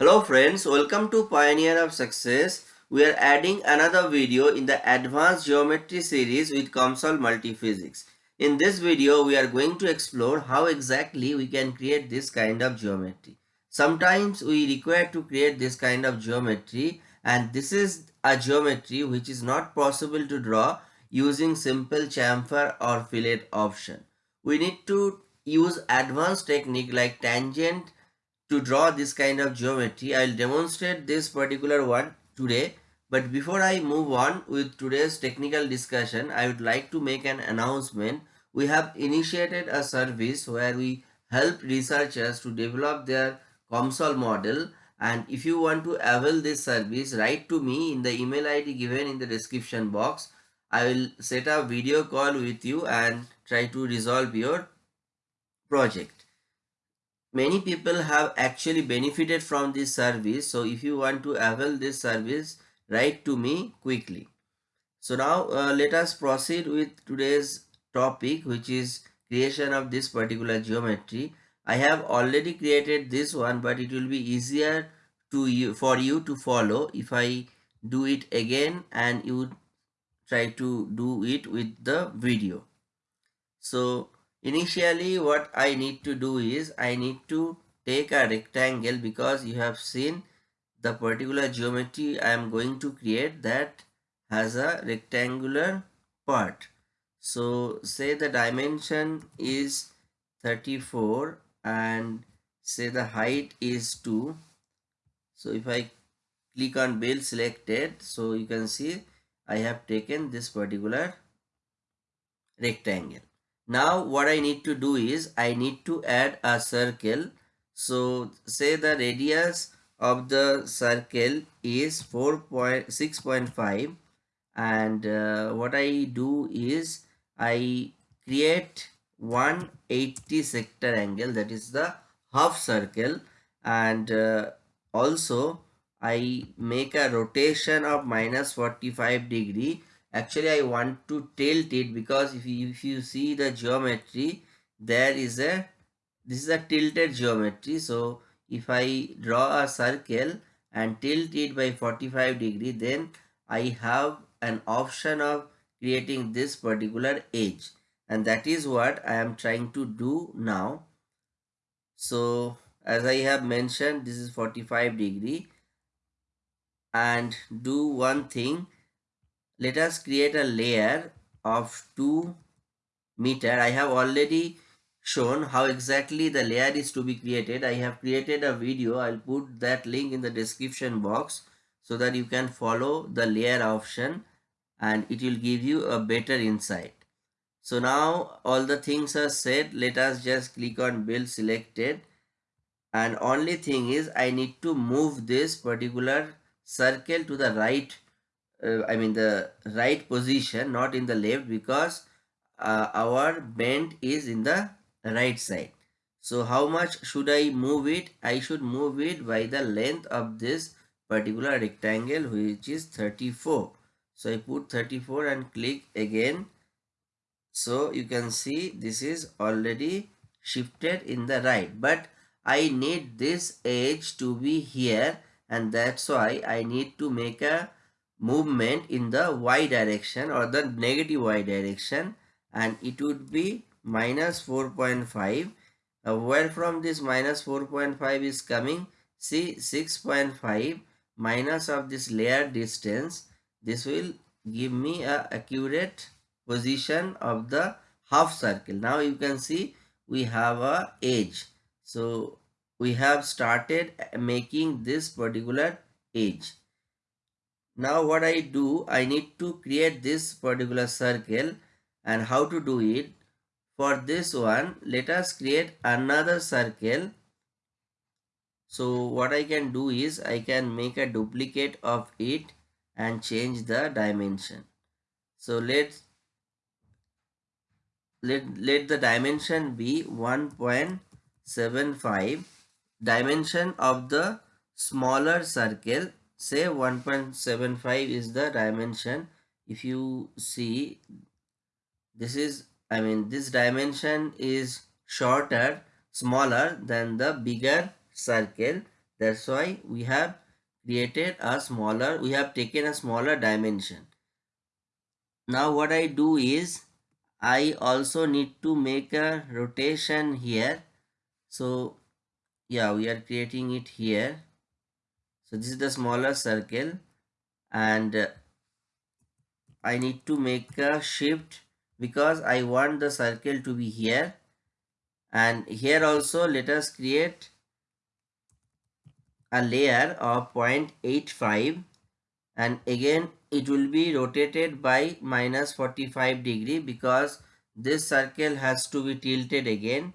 Hello friends, welcome to Pioneer of Success. We are adding another video in the Advanced Geometry series with COMSOL Multiphysics. In this video, we are going to explore how exactly we can create this kind of geometry. Sometimes we require to create this kind of geometry and this is a geometry which is not possible to draw using simple chamfer or fillet option. We need to use advanced technique like tangent to draw this kind of geometry. I'll demonstrate this particular one today. But before I move on with today's technical discussion, I would like to make an announcement. We have initiated a service where we help researchers to develop their COMSOL model and if you want to avail this service, write to me in the email ID given in the description box. I will set a video call with you and try to resolve your project many people have actually benefited from this service. So if you want to avail this service write to me quickly. So now uh, let us proceed with today's topic which is creation of this particular geometry. I have already created this one but it will be easier to you for you to follow if i do it again and you try to do it with the video. So Initially what I need to do is I need to take a rectangle because you have seen the particular geometry I am going to create that has a rectangular part. So say the dimension is 34 and say the height is 2. So if I click on build selected so you can see I have taken this particular rectangle now what I need to do is I need to add a circle. So say the radius of the circle is 4.6.5 and uh, what I do is I create 180 sector angle that is the half circle. And uh, also I make a rotation of minus 45 degree actually I want to tilt it because if you, if you see the geometry there is a this is a tilted geometry. So if I draw a circle and tilt it by 45 degree then I have an option of creating this particular edge. And that is what I am trying to do now. So as I have mentioned this is 45 degree. And do one thing let us create a layer of 2 meter. I have already shown how exactly the layer is to be created. I have created a video. I'll put that link in the description box so that you can follow the layer option and it will give you a better insight. So now all the things are set. Let us just click on build selected. And only thing is i need to move this particular circle to the right uh, I mean the right position not in the left because uh, our bend is in the right side. So how much should I move it? I should move it by the length of this particular rectangle which is 34 so I put 34 and click again. So you can see this is already shifted in the right. But I need this edge to be here and that's why I need to make a movement in the y direction or the negative y direction and it would be minus 4.5 uh, where from this minus 4.5 is coming? See 6.5 minus of this layer distance. This will give me a accurate position of the half circle. Now you can see we have a edge. So we have started making this particular edge now what I do, I need to create this particular circle and how to do it. For this one, let us create another circle. So what I can do is I can make a duplicate of it and change the dimension. So let's let, let the dimension be 1.75 dimension of the smaller circle say 1.75 is the dimension. If you see this is i mean this dimension is shorter smaller than the bigger circle. That's why we have created a smaller we have taken a smaller dimension. Now what I do is I also need to make a rotation here. So yeah we are creating it here so this is the smaller circle and uh, I need to make a shift because I want the circle to be here. And here also let us create a layer of 0.85 and again it will be rotated by minus 45 degree because this circle has to be tilted again.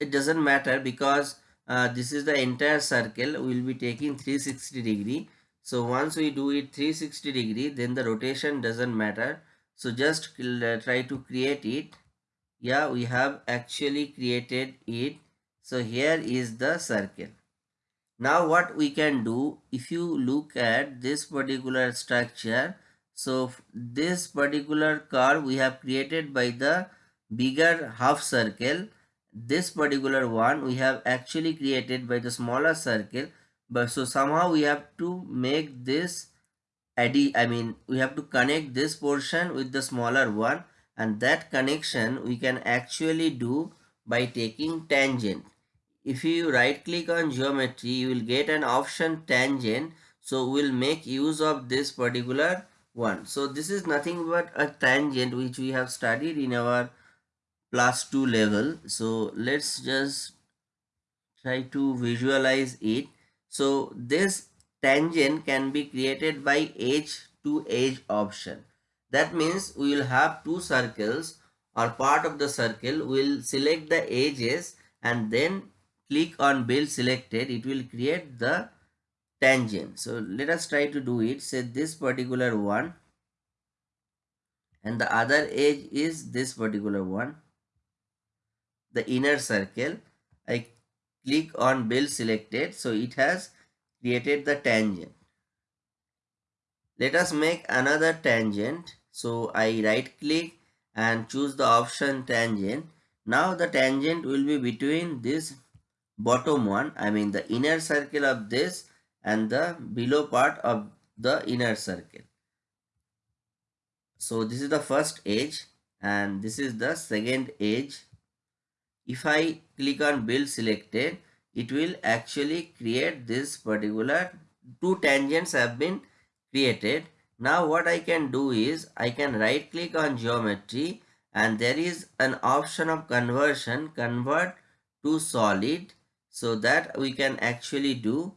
It doesn't matter because uh, this is the entire circle we will be taking 360 degree. So once we do it 360 degree then the rotation doesn't matter. So just uh, try to create it. Yeah we have actually created it. So here is the circle. Now what we can do if you look at this particular structure so this particular curve we have created by the bigger half circle this particular one we have actually created by the smaller circle but so somehow we have to make this I mean we have to connect this portion with the smaller one and that connection we can actually do by taking tangent. If you right click on geometry you will get an option tangent so we'll make use of this particular one. So this is nothing but a tangent which we have studied in our plus 2 level. So let's just try to visualize it. So this tangent can be created by edge to edge option. That means we will have two circles or part of the circle. Will select the edges and then click on build selected. It will create the tangent. So let us try to do it. Say this particular one and the other edge is this particular one the inner circle. I click on build selected. So it has created the tangent. Let us make another tangent. So I right click and choose the option tangent. Now the tangent will be between this bottom one I mean the inner circle of this and the below part of the inner circle. So this is the first edge and this is the second edge if I click on build selected it will actually create this particular two tangents have been created. Now what I can do is I can right click on geometry and there is an option of conversion convert to solid so that we can actually do.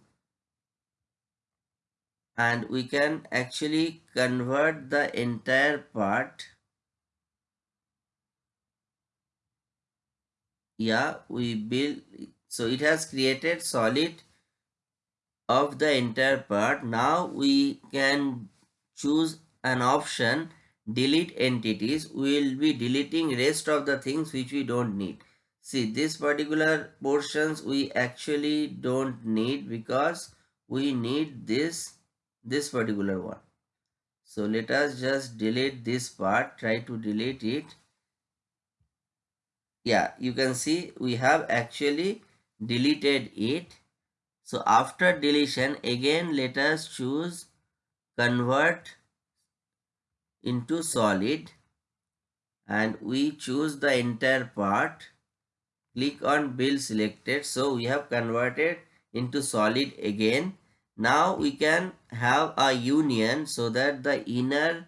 And we can actually convert the entire part yeah we build so it has created solid of the entire part. Now we can choose an option delete entities. We will be deleting rest of the things which we don't need. See this particular portions we actually don't need because we need this this particular one. So let us just delete this part try to delete it yeah you can see we have actually deleted it. So after deletion again let us choose convert into solid. And we choose the entire part. Click on build selected. So we have converted into solid again. Now we can have a union so that the inner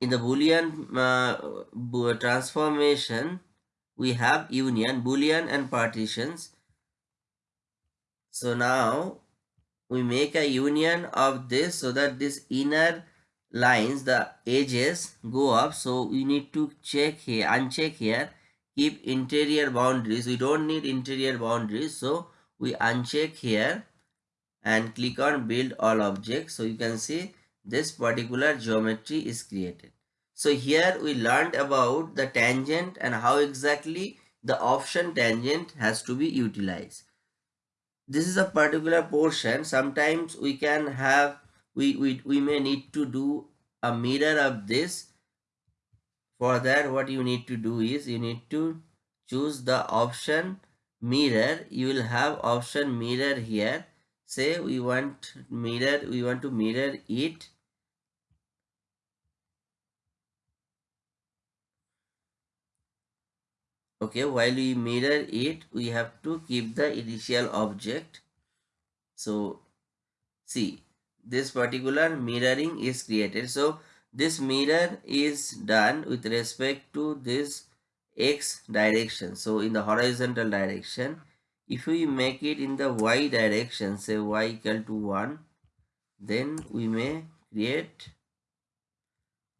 in the boolean uh, transformation we have union boolean and partitions. So now we make a union of this so that this inner lines the edges go up. So we need to check here uncheck here. Keep interior boundaries. We don't need interior boundaries. So we uncheck here and click on build all objects. So you can see this particular geometry is created. So here we learned about the tangent and how exactly the option tangent has to be utilized. This is a particular portion. Sometimes we can have, we, we, we may need to do a mirror of this. For that what you need to do is you need to choose the option mirror you will have option mirror here say we want mirror we want to mirror it. Okay while we mirror it we have to keep the initial object. So see this particular mirroring is created. So this mirror is done with respect to this x direction. So in the horizontal direction if we make it in the y direction say y equal to 1 then we may create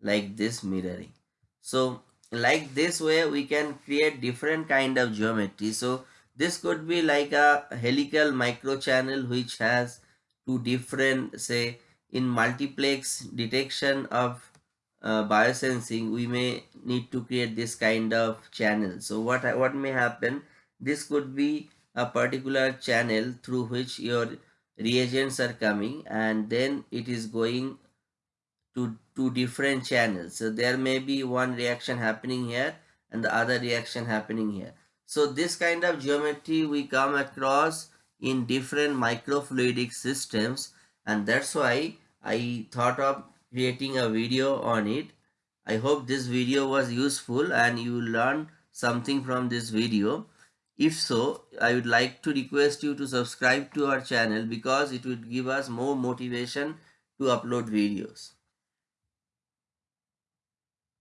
like this mirroring. So like this way we can create different kind of geometry. So this could be like a helical microchannel which has two different say in multiplex detection of uh, biosensing we may need to create this kind of channel. So what what may happen? This could be a particular channel through which your reagents are coming and then it is going to two different channels. So there may be one reaction happening here and the other reaction happening here. So this kind of geometry we come across in different microfluidic systems and that's why I thought of creating a video on it. I hope this video was useful and you learned something from this video. If so, I would like to request you to subscribe to our channel because it would give us more motivation to upload videos.